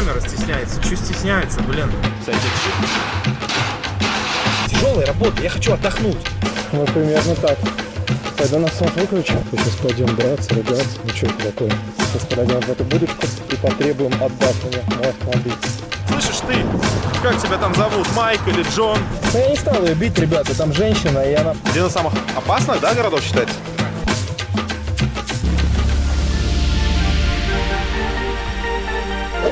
Камера стесняется. Че стесняется, блин? Тяжелая работа, я хочу отдохнуть. Вот примерно так. Пойду на сон выключу. И сейчас пойдем драться, ругаться. Ну что это такое? Сейчас подойдем в эту будочку и потребуем отдать мне мой автомобиль. Слышишь ты? Как тебя там зовут? Майк или Джон? Но я не стал ее бить, ребята. Там женщина, и она... Один из самых опасных, да, городов считается?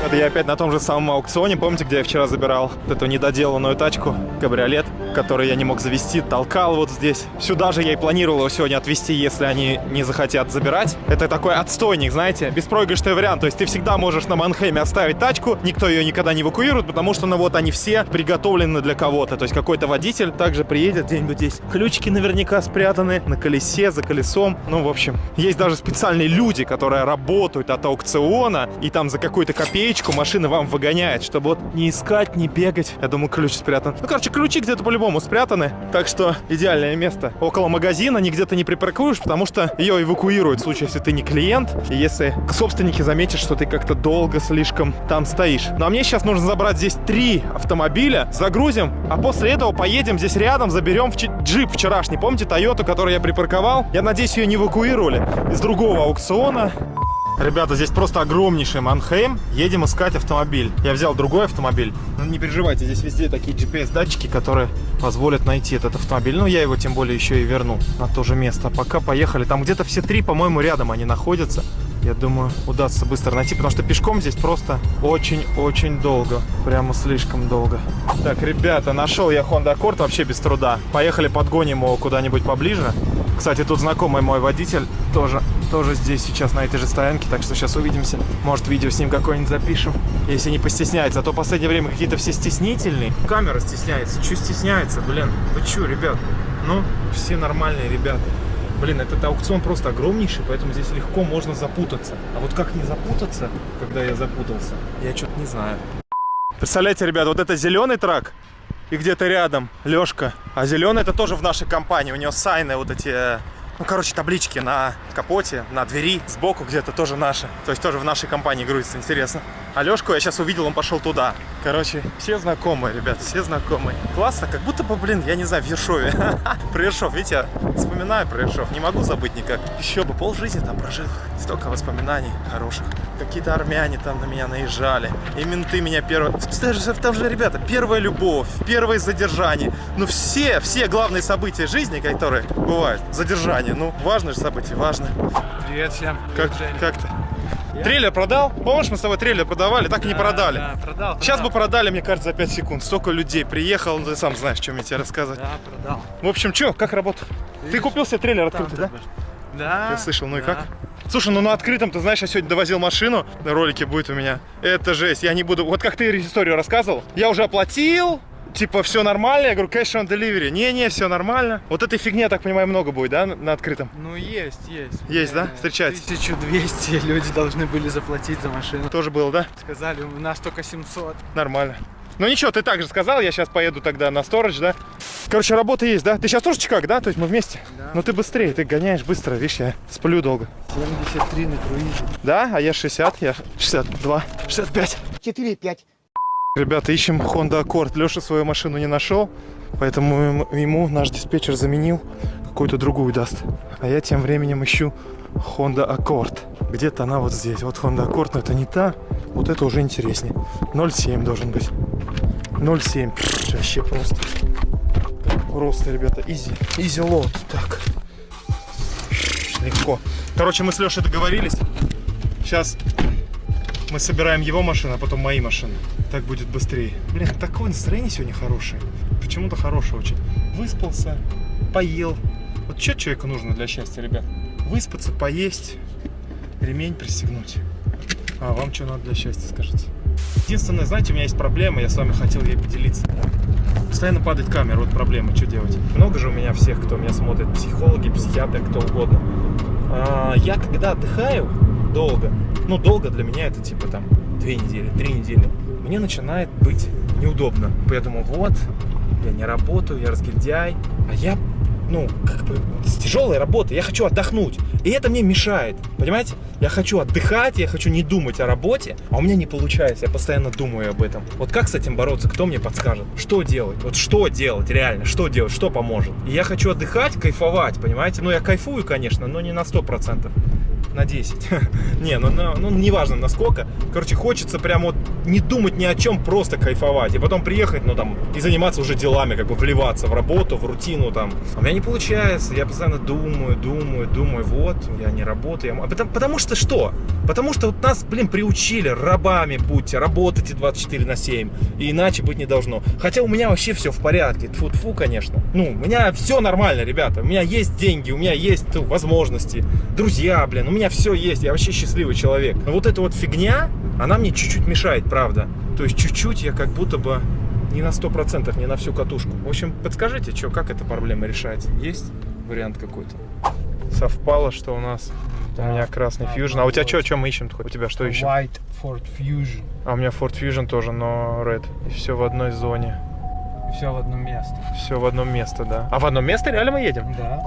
Это я опять на том же самом аукционе. Помните, где я вчера забирал эту недоделанную тачку, кабриолет, который я не мог завести, толкал вот здесь. Сюда же я и планировал его сегодня отвезти, если они не захотят забирать. Это такой отстойник, знаете, беспроигрышный вариант. То есть ты всегда можешь на Манхейме оставить тачку, никто ее никогда не эвакуирует, потому что, ну вот, они все приготовлены для кого-то. То есть какой-то водитель также приедет где-нибудь здесь. Ключики наверняка спрятаны на колесе, за колесом. Ну, в общем, есть даже специальные люди, которые работают от аукциона, и там за какую-то копеечку машина вам выгоняет, чтобы вот не искать, не бегать. Я думаю, ключ спрятан. Ну, короче, ключи где-то по-любому спрятаны, так что идеальное место. Около магазина, нигде ты не припаркуешь, потому что ее эвакуируют в случае, если ты не клиент, и если собственники заметят, что ты как-то долго слишком там стоишь. Ну, а мне сейчас нужно забрать здесь три автомобиля, загрузим, а после этого поедем здесь рядом, заберем в джип вчерашний. Помните Тойоту, которую я припарковал? Я надеюсь, ее не эвакуировали из другого аукциона. Ребята, здесь просто огромнейший Манхейм. Едем искать автомобиль. Я взял другой автомобиль. Но не переживайте, здесь везде такие GPS-датчики, которые позволят найти этот автомобиль. Ну, я его тем более еще и верну на то же место. Пока поехали. Там где-то все три, по-моему, рядом они находятся. Я думаю, удастся быстро найти, потому что пешком здесь просто очень-очень долго. Прямо слишком долго. Так, ребята, нашел я Honda Accord вообще без труда. Поехали подгоним его куда-нибудь поближе. Кстати, тут знакомый мой водитель тоже, тоже здесь сейчас на этой же стоянке, так что сейчас увидимся. Может, видео с ним какое-нибудь запишем, если не постесняется. А то в последнее время какие-то все стеснительные. Камера стесняется. Че стесняется, блин? Вы че, ребят? Ну, все нормальные ребята. Блин, этот аукцион просто огромнейший, поэтому здесь легко можно запутаться. А вот как не запутаться, когда я запутался, я что-то не знаю. Представляете, ребят, вот это зеленый трак, и где-то рядом Лешка. А зеленый это тоже в нашей компании. У него сайны вот эти, э, ну, короче, таблички на капоте, на двери, сбоку где-то тоже наши. То есть тоже в нашей компании грузится, интересно. А Лешку я сейчас увидел, он пошел туда. Короче, все знакомые, ребят, все знакомые. Классно, как будто бы, блин, я не знаю, в Ершове. Про Ершов, видите, я вспоминаю про Ершов, не могу забыть никак. Еще бы полжизни там прожил. Столько воспоминаний хороших. Какие-то армяне там на меня наезжали. И менты меня первые... Там же, ребята, первая любовь, первое задержание. Ну все, все главные события жизни, которые бывают. Задержание, ну важное же событие, важно. Привет всем. Как, как ты? Трейлер продал? Помнишь, мы с тобой трейлер продавали, так и не продали. Да, продал. Сейчас бы продал. продали, мне кажется, за 5 секунд. Столько людей приехал, ну, ты сам знаешь, что мне тебе рассказывать. Да, продал. В общем, что, как работа? Ты купил себе трейлер открытый, да? Да. Я слышал, ну и да. как? Слушай, ну на открытом, ты знаешь, я сегодня довозил машину, на ролике будет у меня. Это жесть, я не буду... Вот как ты историю рассказывал, я уже оплатил, типа, все нормально, я говорю, cash on delivery. Не-не, все нормально. Вот этой фигни, я так понимаю, много будет, да, на- открытом? Ну есть, есть. Есть, да? Встречается? 1200 люди должны были заплатить за машину. Тоже было, да? Сказали, у нас только 700. Нормально. Ну ничего, ты так же сказал, я сейчас поеду тогда на сторож, да? Короче, работа есть, да? Ты сейчас тоже чикаг, да? То есть мы вместе? Да. Ну ты быстрее, ты гоняешь быстро, видишь, я сплю долго. 73 на круизе. Да? А я 60, я 62, 65. 4-5. Ребята, ищем Honda Accord. Леша свою машину не нашел, поэтому ему- наш диспетчер заменил, какую-то другую даст. А я тем временем ищу Honda Accord. Где-то она вот здесь. Вот Honda Accord, но это не та. Вот это уже интереснее. 0,7 должен быть. 0,7. Пфф, Вообще просто. Просто, ребята, изи. Изи лот. Так. Легко. Короче, мы с Лешей договорились. Сейчас мы собираем его машину, а потом мои машины. Так будет быстрее. Блин, такое настроение сегодня хорошее. Почему-то хорошее очень. Выспался, поел. Вот что человеку нужно для счастья, ребят? Выспаться, поесть, ремень пристегнуть. А вам что надо для счастья, скажите? Единственное, знаете, у меня есть проблема, я с вами хотел ей поделиться. Постоянно падает камера, вот проблема, что делать? Много же у меня всех, кто меня смотрит, психологи, психиатры, кто угодно. А, я когда отдыхаю долго, ну долго для меня это типа там две недели, три недели, мне начинает быть неудобно. Думаю, вот, я не работаю, я разгильдяй, а я ну, как бы, с тяжелой работы, я хочу отдохнуть. И это мне мешает, понимаете? Я хочу отдыхать, я хочу не думать о работе, а у меня не получается, я постоянно думаю об этом. Вот как с этим бороться, кто мне подскажет? Что делать? Вот что делать реально? Что делать? Что поможет? И я хочу отдыхать, кайфовать, понимаете? Ну, я кайфую, конечно, но не на 100% на 10. не, ну, ну, ну неважно насколько. Короче, хочется прям вот не думать ни о чем, просто кайфовать. И потом приехать, ну там, и заниматься уже делами, как бы вливаться в работу, в рутину там. А у меня не получается, я постоянно думаю, думаю, думаю, вот, я не работаю. А потому, потому что что? Потому что вот нас, блин, приучили, рабами будьте, работайте 24 на 7. И иначе быть не должно. Хотя у меня вообще все в порядке. тфу фу конечно. Ну, у меня все нормально, ребята. У меня есть деньги, у меня есть ну, возможности. Друзья, блин, у меня все есть. Я вообще счастливый человек. Но вот эта вот фигня, она мне чуть-чуть мешает, правда. То есть чуть-чуть я как будто бы не на сто процентов, не на всю катушку. В общем, подскажите, что, как эта проблема решается? Есть вариант какой-то? Совпало, что у нас у меня красный Fusion. А у тебя что, что мы ищем? У тебя что ищем? White Ford Fusion. А у меня Ford Fusion тоже, но Red. И все в одной зоне. Все в одно место. Все в одном месте, да. А в одном месте реально мы едем? Да.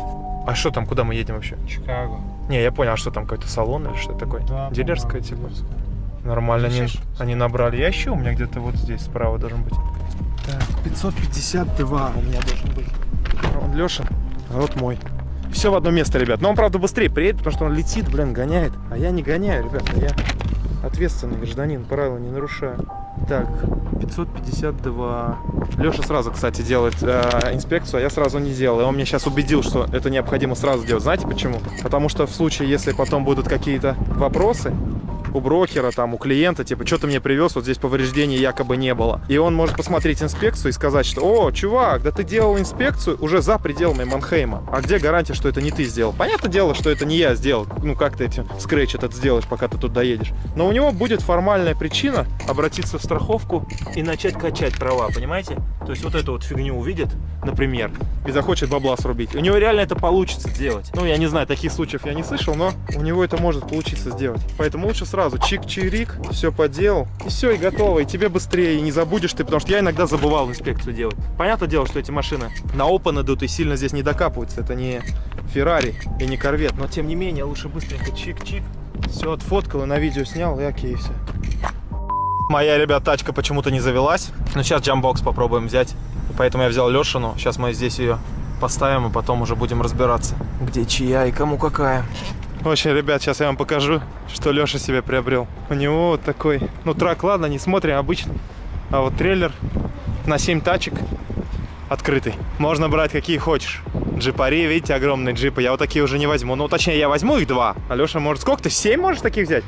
А что там, куда мы едем вообще? Чикаго. Не, я понял, а что там какой-то салон или что такое? Да, Дилерская типа? дилерская. Нормально они, они набрали. Я ищу, у меня где-то вот здесь справа должен быть. Так, 552 у меня должен быть. Он Леша, а вот мой. Все в одно место, ребят. Но он, правда, быстрее приедет, потому что он летит, блин, гоняет. А я не гоняю, ребята. Я ответственный гражданин, правила не нарушаю. Так, 552. Леша сразу, кстати, делает э, инспекцию, а я сразу не делал. И он мне сейчас убедил, что это необходимо сразу делать. Знаете почему? Потому что в случае, если потом будут какие-то вопросы, у брокера, там, у клиента, типа, что ты мне привез, вот здесь повреждений якобы не было. И он может посмотреть инспекцию и сказать, что, о, чувак, да ты делал инспекцию уже за пределами Манхейма. А где гарантия, что это не ты сделал? Понятное дело, что это не я сделал. Ну, как ты этим скретч этот сделаешь, пока ты тут доедешь. Но у него будет формальная причина обратиться в страховку и начать качать права, понимаете? То есть вот эту вот фигню увидит, например, и захочет бабла срубить. У него реально это получится сделать. Ну, я не знаю, таких случаев я не слышал, но у него это может получиться сделать. Поэтому лучше сразу чик-чирик, все поделал, и все, и готово. И тебе быстрее, и не забудешь ты, потому что я иногда забывал инспекцию делать. Понятное дело, что эти машины на Open идут и сильно здесь не докапываются. Это не Феррари и не Корвет, но тем не менее лучше быстренько чик-чик. Все отфоткал и на видео снял, и окей, все. Моя, ребят, тачка почему-то не завелась. Но сейчас джамбокс попробуем взять. Поэтому я взял Лешину. Сейчас мы здесь ее поставим, и потом уже будем разбираться, где чья и кому какая. В общем, ребят, сейчас я вам покажу, что Леша себе приобрел. У него вот такой, ну трак, ладно, не смотрим, обычный. А вот трейлер на 7 тачек открытый. Можно брать какие хочешь. Джипари, видите, огромные джипы. Я вот такие уже не возьму. Ну, точнее, я возьму их два. А Леша может сколько ты? 7 можешь таких взять?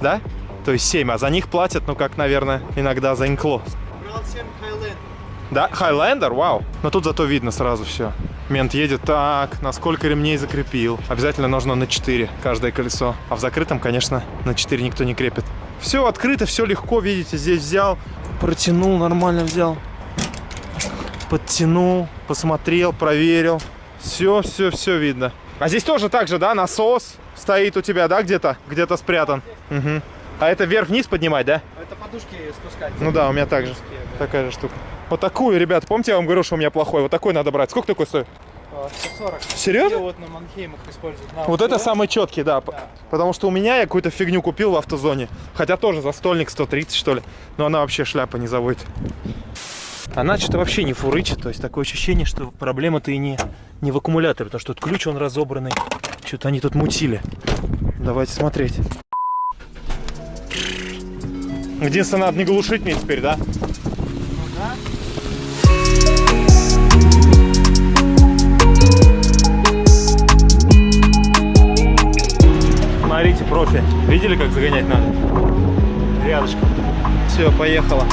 Да. То есть 7, а за них платят, ну, как, наверное, иногда за инкло. Брал 7 Highland. Да, Хайлендер, вау. Но тут зато видно сразу все. Мент едет так, на сколько ремней закрепил. Обязательно нужно на 4 каждое колесо. А в закрытом, конечно, на 4 никто не крепит. Все открыто, все легко, видите, здесь взял, протянул, нормально взял. Подтянул, посмотрел, проверил. Все, все, все видно. А здесь тоже так же, да, насос стоит у тебя, да, где-то? Где-то спрятан. Мгм. А это вверх-вниз поднимать, да? Это подушки спускать. Ну да, у меня также. Такая же штука. Вот такую, ребят, помните, я вам говорил, что у меня плохой? Вот такой надо брать. Сколько такой стоит? А, 140. Серьезно? И вот на Манхеймах используют. На Вот это самый четкий, да. Да. Потому что у меня я какую-то фигню купил в автозоне. Хотя тоже за стольник 130, что ли. Но она вообще шляпа не заводит. Она что-то вообще не фурычит. То есть такое ощущение, что проблема-то и не, не в аккумуляторе. Потому что тут ключ, он разобранный. Что-то они тут мутили. Давайте смотреть. Единственное, надо не глушить мне теперь, да? Смотрите, профи. Видели, как загонять надо? Рядышком. Все, поехала.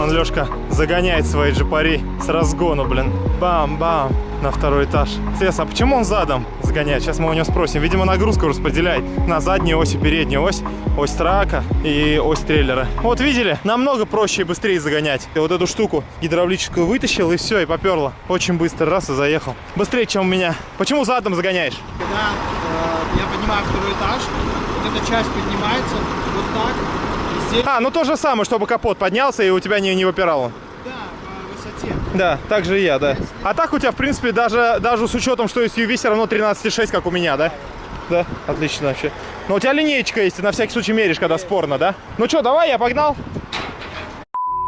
Он, Лешка, загоняет свои джипари с разгону, блин. Бам-бам. На второй этаж. Интересно, а почему он задом загоняет? Сейчас мы у него спросим. Видимо, нагрузку распределяет на заднюю ось и переднюю ось. Ось трака и ось трейлера. Вот видели? Намного проще и быстрее загонять. И вот эту штуку гидравлическую вытащил и все, и поперло. Очень быстро, раз и заехал. Быстрее, чем у меня. Почему задом загоняешь? Когда э, я поднимаю второй этаж, вот эта часть поднимается вот так. И здесь, А, ну то же самое, чтобы капот поднялся и у тебя не, не выпирал он. Да, так же и я, да. А так у тебя, в принципе, даже, даже с учетом, что есть UV, все равно 13,6, как у меня, да? Да, отлично вообще. Но у тебя линеечка есть, ты на всякий случай меришь, когда спорно, да? Ну что, давай, я погнал.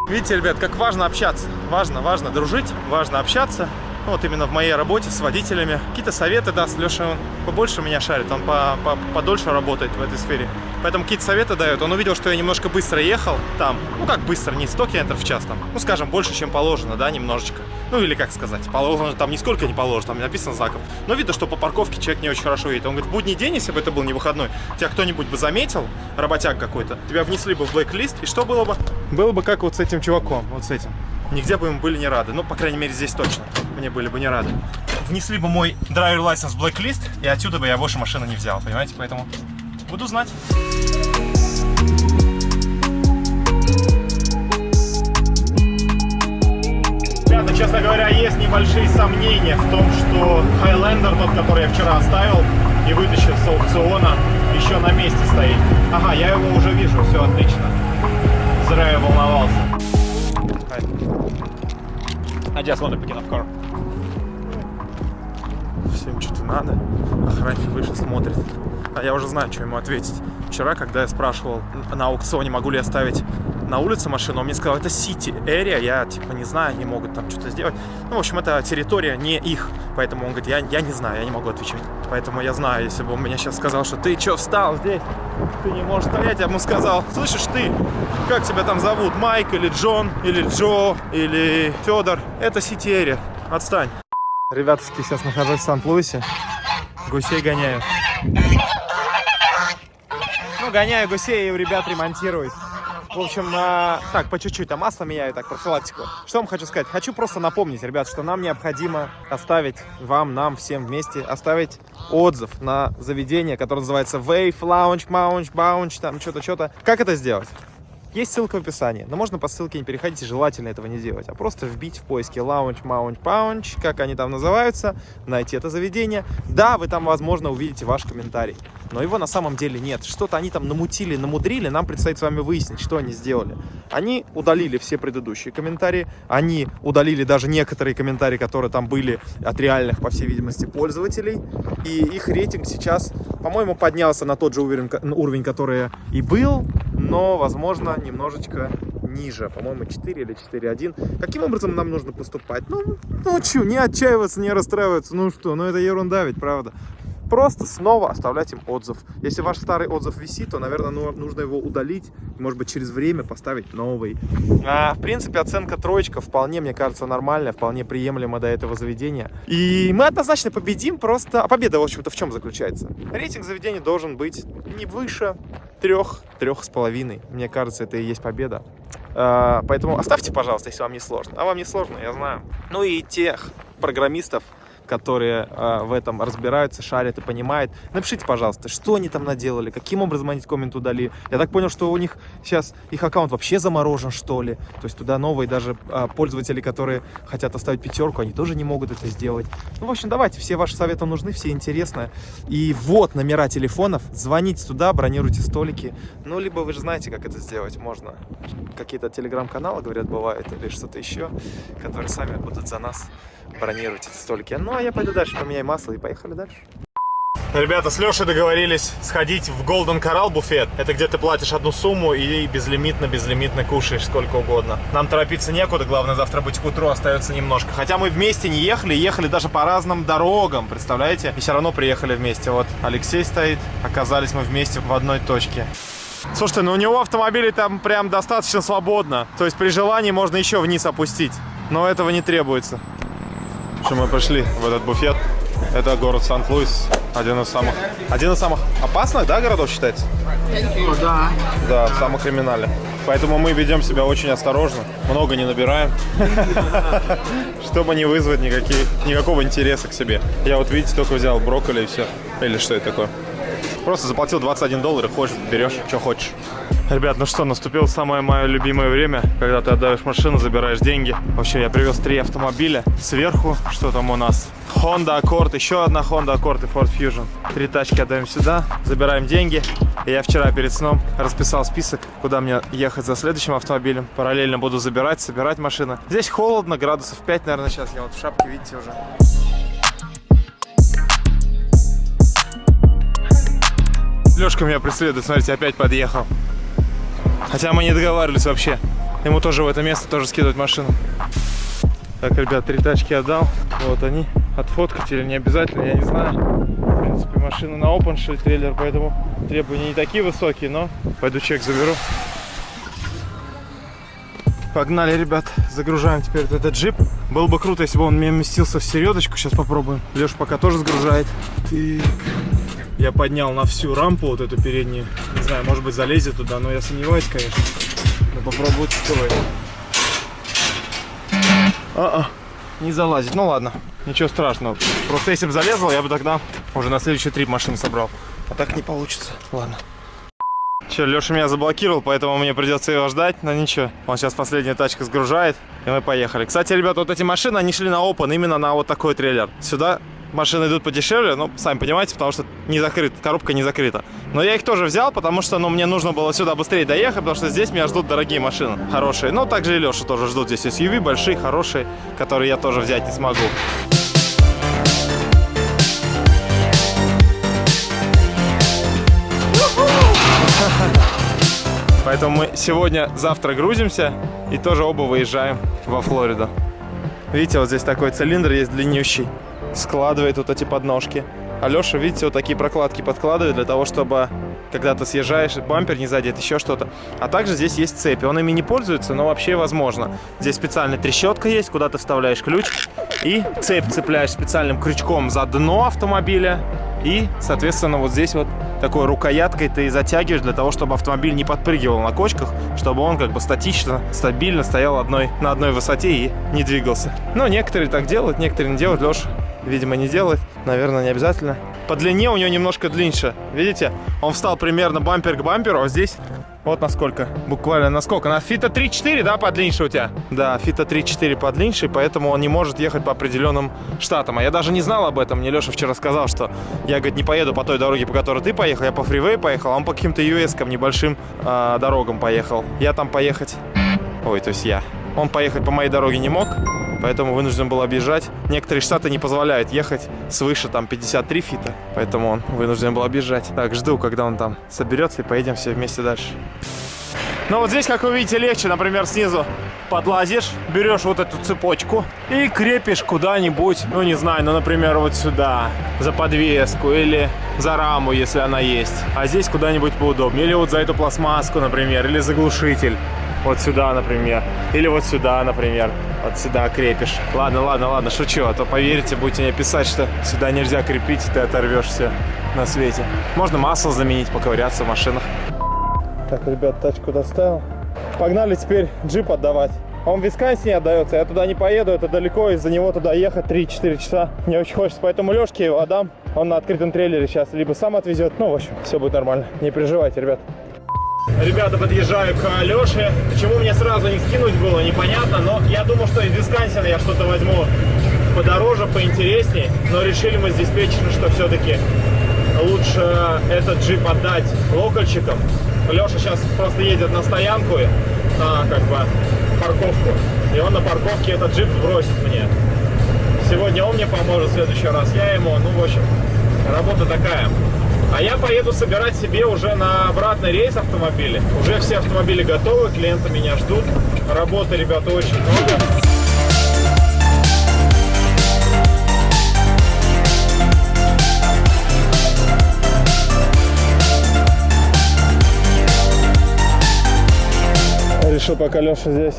Видите, ребят, как важно общаться. Важно, важно дружить, важно общаться. Ну, вот именно в моей работе с водителями. Какие-то советы даст. Леша, он побольше меня шарит, он по, по, подольше работает в этой сфере. Поэтому какие-то советы дает. Он увидел, что я немножко быстро ехал там. Ну, как быстро, не 100 км в час там. Ну, скажем, больше, чем положено, да, немножечко. Ну, или как сказать, положено, там нисколько не положено, там не написано знаком. Но видно, что по парковке человек не очень хорошо едет. Он говорит, в будний день, если бы это был не выходной, тебя кто-нибудь бы заметил, работяг какой-то, тебя внесли бы в блэк-лист, и что было бы? Было бы как вот с этим чуваком, вот с этим. Нигде бы им были не рады. Ну, по крайней мере, здесь точно мне были бы не рады. Внесли бы мой драйвер license в блэк-лист, и отсюда бы я больше машины не взял, понимаете? Поэтому буду знать. Ребята, честно говоря, есть небольшие сомнения в том, что Highlander, тот, который я вчера оставил и вытащил с аукциона, еще на месте стоит. Ага, я его уже вижу, все отлично. Зря я волновался. I just want to pick up car. Всем что-то надо. Охранник вышел, смотрит. А я уже знаю, что ему ответить. Вчера, когда я спрашивал на аукционе, могу ли я ставить на улице машину, он мне сказал, это City Area, я типа не знаю, они могут там что-то сделать. Ну, в общем, это территория не их, поэтому он говорит, я, я не знаю, я не могу отвечать. Поэтому я знаю, если бы он мне сейчас сказал, что ты что, встал здесь, ты не можешь стоять, я бы ему сказал, слышишь ты, как тебя там зовут, Майк или Джон, или Джо, или Федор, это City Area, отстань. Ребятушки, сейчас нахожусь в Сан-Луисе, гусей гоняю. Ну, гоняю гусей и у ребят ремонтируют. В общем, а, так, по чуть-чуть, а масло меняю, так, профилактику. Что вам хочу сказать? Хочу просто напомнить, ребят, что нам необходимо оставить, вам, нам, всем вместе, оставить отзыв на заведение, которое называется Wave, Lounge, Mounge, Bounge, там что-то, что-то. Как это сделать? Есть ссылка в описании, но можно по ссылке не переходить и желательно этого не делать, а просто вбить в поиске Lounge, Mount, Pounge, как они там называются, найти это заведение. Да, вы там, возможно, увидите ваш комментарий, но его на самом деле нет. Что-то они там намутили, намудрили, нам предстоит с вами выяснить, что они сделали. Они удалили все предыдущие комментарии, они удалили даже некоторые комментарии, которые там были от реальных, по всей видимости, пользователей, и их рейтинг сейчас, по-моему, поднялся на тот же уровень, уровень который и был, но, возможно, немножечко ниже. По-моему, 4 или 4.1. Каким образом нам нужно поступать? Ну, ну что, не отчаиваться, не расстраиваться. Ну что, ну это ерунда ведь, правда? Просто снова оставлять им отзыв. Если ваш старый отзыв висит, то, наверное, ну, нужно его удалить. Может быть, через время поставить новый. А, в принципе, оценка троечка вполне, мне кажется, нормальная, вполне приемлема до этого заведения. И мы однозначно победим, просто... А победа, в общем-то, в чем заключается? Рейтинг заведения должен быть не выше трех, трех с половиной. Мне кажется, это и есть победа. А, поэтому оставьте, пожалуйста, если вам не сложно. А вам не сложно, я знаю. Ну и тех программистов, которые э, в этом разбираются, шарят и понимают. Напишите, пожалуйста, что они там наделали, каким образом они коммент удалили. Я так понял, что у них сейчас их аккаунт вообще заморожен, что ли. То есть туда новые даже э, пользователи, которые хотят оставить пятерку, они тоже не могут это сделать. Ну, в общем, давайте, все ваши советы нужны, все интересно. И вот номера телефонов, звоните туда, бронируйте столики. Ну, либо вы же знаете, как это сделать. Можно какие-то телеграм-каналы, говорят, бывают, или что-то еще, которые сами будут за нас бронировать эти столики. Ну, а я пойду дальше, поменяю масло и поехали дальше. Ребята, с Лешей договорились сходить в Golden Coral буфет. Это где ты платишь одну сумму и безлимитно-безлимитно кушаешь сколько угодно. Нам торопиться некуда, главное завтра быть к утру остается немножко. Хотя мы вместе не ехали, ехали даже по разным дорогам, представляете? И все равно приехали вместе. Вот Алексей стоит, оказались мы вместе в одной точке. Слушайте, ну у него автомобили там прям достаточно свободно. То есть при желании можно еще вниз опустить. Но этого не требуется. Что мы пришли в этот буфет. Это город Сан-Луис. Один из самых... Один из самых опасных, да, городов считается? Да. Да, самых криминальных. Поэтому мы ведем себя очень осторожно, много не набираем, чтобы не вызвать никакие, никакого интереса к себе. Я вот, видите, только взял брокколи и все. Или что это такое? Просто заплатил 21 доллар и хочешь, берешь, что хочешь. Ребят, ну что, наступило самое мое любимое время, когда ты отдаешь машину, забираешь деньги. В общем, я привез три автомобиля. Сверху, что там у нас? Honda Accord, еще одна Honda Accord и Ford Fusion. Три тачки отдаем сюда, забираем деньги. Я вчера перед сном расписал список, куда мне ехать за следующим автомобилем. Параллельно буду забирать, собирать машины. Здесь холодно, градусов 5, наверное, сейчас. Я вот в шапке, видите, уже. Лешка меня преследует, смотрите, опять подъехал. Хотя мы не договаривались вообще. Ему тоже в это место тоже скидывать машину. Так, ребят, три тачки отдал. Вот они. Отфоткать или не обязательно, я не знаю. В принципе, машина на open shell трейлер, поэтому требования не такие высокие, но пойду чек заберу. Погнали, ребят, загружаем теперь вот этот джип. Было бы круто, если бы он мне вместился в середочку. Сейчас попробуем. Леша пока тоже загружает. Так. Я поднял на всю рампу вот эту переднюю. Не знаю, может быть залезет туда, но я сомневаюсь, конечно. Но попробую давай. А-а, не залазит. Ну ладно, ничего страшного. Просто если бы залезал, я бы тогда уже на следующий трип машин собрал. А так не получится. Ладно. Че, Леша меня заблокировал, поэтому мне придется его ждать, но ничего. Он сейчас последняя тачка сгружает, и мы поехали. Кстати, ребята, вот эти машины, они шли на open именно на вот такой трейлер. Сюда машины идут подешевле, ну, сами понимаете, потому что не закрыт, коробка не закрыта. Но я их тоже взял, потому что, ну, мне нужно было сюда быстрее доехать, потому что здесь меня ждут дорогие машины, хорошие. Ну, также и Леша тоже ждут здесь SUV, большие, хорошие, которые я тоже взять не смогу. Поэтому мы сегодня, завтра грузимся и тоже оба выезжаем во Флориду. Видите, вот здесь такой цилиндр есть длиннющий. Складывает вот эти подножки. А Леша, видите, вот такие прокладки подкладывает для того, чтобы когда ты съезжаешь, бампер не задет, еще что-то. А также здесь есть цепи. Он ими не пользуется, но вообще возможно. Здесь специальная трещотка есть, куда ты вставляешь ключ. И цепь цепляешь специальным крючком за дно автомобиля. И, соответственно, вот здесь вот такой рукояткой ты затягиваешь для того, чтобы автомобиль не подпрыгивал на кочках, чтобы он как бы статично, стабильно стоял одной, на одной высоте и не двигался. Но некоторые так делают, некоторые не делают. Леша, видимо, не делает. Наверное, не обязательно. По длине у него немножко длиннее. Видите? Он встал примерно бампер к бамперу, а здесь вот насколько. Буквально насколько. На фита 3-4, да, подлиннее у тебя? Да, фита 3-4 подлиннее, поэтому он не может ехать по определенным штатам. А я даже не знал об этом. Мне Леша вчера сказал, что я, говорит, не поеду по той дороге, по которой ты поехал. Я по фривей поехал, а он по каким-то US-кам, небольшим э, дорогам поехал. Я там поехать... Ой, то есть я. Он поехать по моей дороге не мог, поэтому вынужден был объезжать. Некоторые штаты не позволяют ехать свыше там 53 фита, поэтому он вынужден был объезжать. Так, жду, когда он там соберется и поедем все вместе дальше. Но вот здесь, как вы видите, легче, например, снизу подлазишь, берешь вот эту цепочку и крепишь куда-нибудь, ну не знаю, ну, например, вот сюда, за подвеску или за раму, если она есть. А здесь куда-нибудь поудобнее. Или вот за эту пластмасску, например, или заглушитель. Вот сюда, например. Или вот сюда, например. Вот сюда крепишь. Ладно, ладно, ладно, шучу. А то поверите, будете мне писать, что сюда нельзя крепить, и ты оторвешься на свете. Можно масло заменить, поковыряться в машинах. Так, ребят, тачку доставил. Погнали теперь джип отдавать. Он в Висконсине отдается, я туда не поеду, это далеко, из-за него туда ехать 3-4 часа. Мне очень хочется, поэтому Лешке его отдам. Он на открытом трейлере сейчас либо сам отвезет, ну, в общем, все будет нормально. Не переживайте, ребят. Ребята, подъезжаю к Алёше. Почему мне сразу не скинуть было, непонятно. Но я думал, что из Висконсина я что-то возьму подороже, поинтереснее. Но решили мы с диспетчером, что все-таки лучше этот джип отдать локальщикам. Леша сейчас просто едет на стоянку, на как бы парковку. И он на парковке этот джип бросит мне. Сегодня он мне поможет, в следующий раз я ему. Ну, в общем, работа такая. А я поеду собирать себе уже на обратный рейс автомобили. Уже все автомобили готовы, клиенты меня ждут. Работы, ребята, очень много. Решил, пока Леша здесь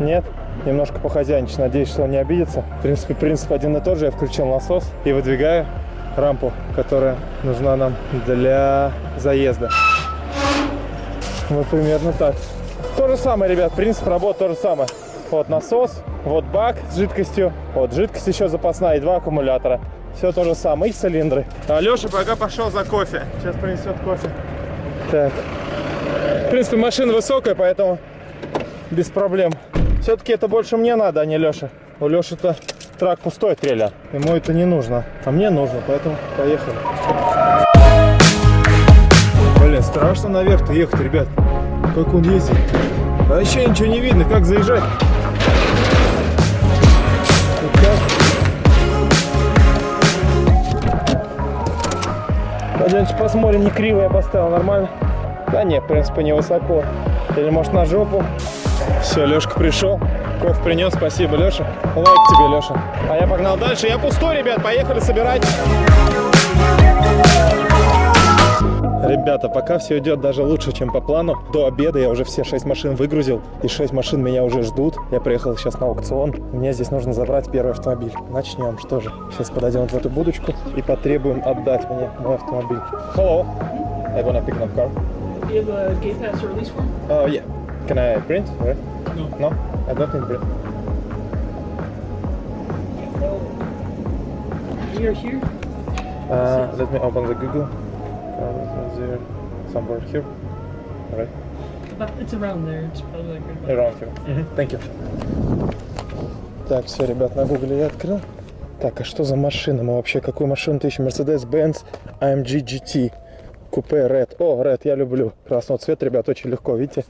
нет, немножко похозяйничать. Надеюсь, что он не обидится. В принципе, принцип один и тот же. Я включил насос и выдвигаю рампу, которая нужна нам для заезда. Вот примерно так. То же самое, ребят, принцип работы то же самое. Вот насос, вот бак с жидкостью, вот жидкость еще запасная и два аккумулятора. Все то же самое, и цилиндры. А Леша пока пошел за кофе. Сейчас принесет кофе. Так. В принципе, машина высокая, поэтому без проблем. Все-таки это больше мне надо, а не Леша. У Леши-то трак пустой трейлер. Ему это не нужно. А мне нужно, поэтому поехали. Блин, страшно наверх-то ехать, ребят. Как он ездит. А еще ничего не видно, как заезжать. Пойдемте посмотрим, не криво я поставил, нормально? Да нет, в принципе, не высоко. Или может на жопу. Все, Лешка пришел. Кофе принес, спасибо, Леша. Лайк тебе, Леша. А я погнал дальше. Я пустой, ребят, поехали собирать. Ребята, пока все идет даже лучше, чем по плану. До обеда я уже все 6 машин выгрузил, и 6 машин меня уже ждут. Я приехал сейчас на аукцион. Мне здесь нужно забрать первый автомобиль. Начнем, что же. Сейчас подойдем в эту будочку и потребуем отдать мне мой автомобиль. Hello. I wanna pick up car. You have a gate pass or release form? Oh, yeah. Can I print? Right? No. No? Don't need print. You're here? Uh, let me open the Google. Uh, there, somewhere here. Right? About, it's around there. It's probably like right Around here. Thank you. Так, все, ребят, на гугле я открыл. Так, а что за машина? Мы вообще какую машину-то ищем? Mercedes-Benz AMG GT. Купе Red. О, Red, я люблю. Красного цвета, ребят, очень легко, видите?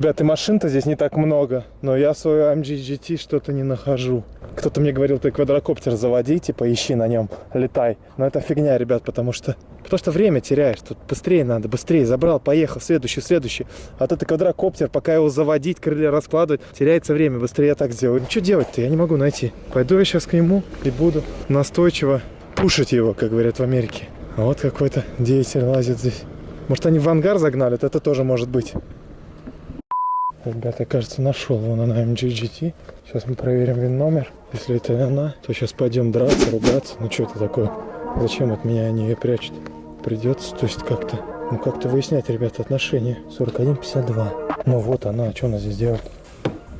Ребят, и машин-то здесь не так много, но я свою AMG GT что-то не нахожу. Кто-то мне говорил, ты квадрокоптер заводи, типа ищи на нем, летай. Но это фигня, ребят, потому что Потому что время теряешь, тут быстрее надо, быстрее, забрал, поехал, следующий, следующий. А то ты квадрокоптер, пока его заводить, крылья раскладывать, теряется время, быстрее я так сделаю. Ну что делать-то, я не могу найти. Пойду я сейчас к нему и буду настойчиво пушить его, как говорят в Америке. А вот какой-то деятель лазит здесь. Может они в ангар загнали, это тоже может быть. Ребята, кажется, нашел вон она MG GT. Сейчас мы проверим вин номер. Если это она, то сейчас пойдем драться, ругаться. Ну что это такое? Зачем от меня они ее прячут? Придется, то есть как-то, ну как-то выяснять, ребята, отношения. 41-52. Ну вот она, а что она здесь делает?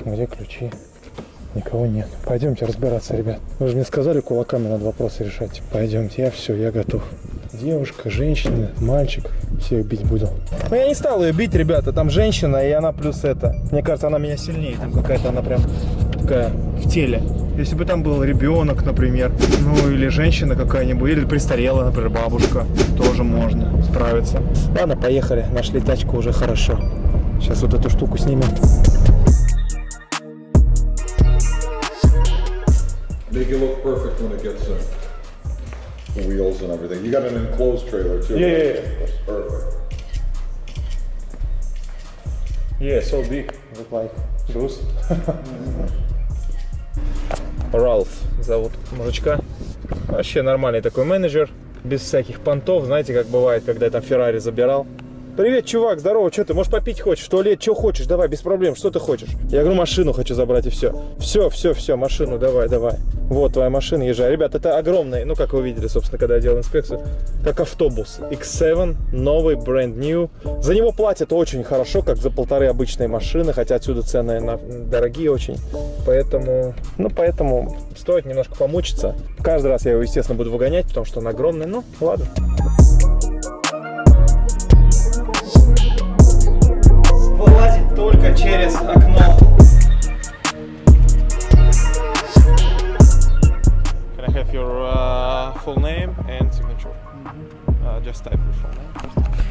Где ключи? Никого нет. Пойдемте разбираться, ребят. Вы же мне сказали, кулаками надо вопросы решать. Пойдемте, я все, я готов. Девушка, женщина, мальчик, всех бить буду. Но я не стал ее бить, ребята. Там женщина, и она плюс это. Мне кажется, она меня сильнее. Там какая-то она прям такая в теле. Если бы там был ребенок, например, ну или женщина какая-нибудь, или престарелая, например, бабушка, тоже можно справиться. Ладно, поехали. Нашли тачку уже хорошо. Сейчас вот эту штуку снимем. Make it look perfect when it gets in. Wheels and everything. You got an enclosed trailer too. Yeah, yeah, yeah. Perfect. Yeah, so big. Look like Bruce. Ралф зовут мужичка. Вообще нормальный такой менеджер. Без всяких понтов. Знаете, как бывает, когда я там Феррари забирал. Привет, чувак, здорово, что ты, можешь попить хочешь, в туалет, что хочешь, давай, без проблем, что ты хочешь? Я говорю, машину хочу забрать и все. Все, все, все, машину, давай, давай. Вот твоя машина, езжай. Ребят, это огромный, ну, как вы видели, собственно, когда я делал инспекцию, как автобус. X7, новый, brand new. За него платят очень хорошо, как за полторы обычные машины, хотя отсюда цены на, дорогие очень. Поэтому, ну, поэтому стоит немножко помучиться. Каждый раз я его, естественно, буду выгонять, потому что он огромный, ну, ладно. только через окно. Can I have your uh, full name and signature? Mm -hmm. uh, just type your full name.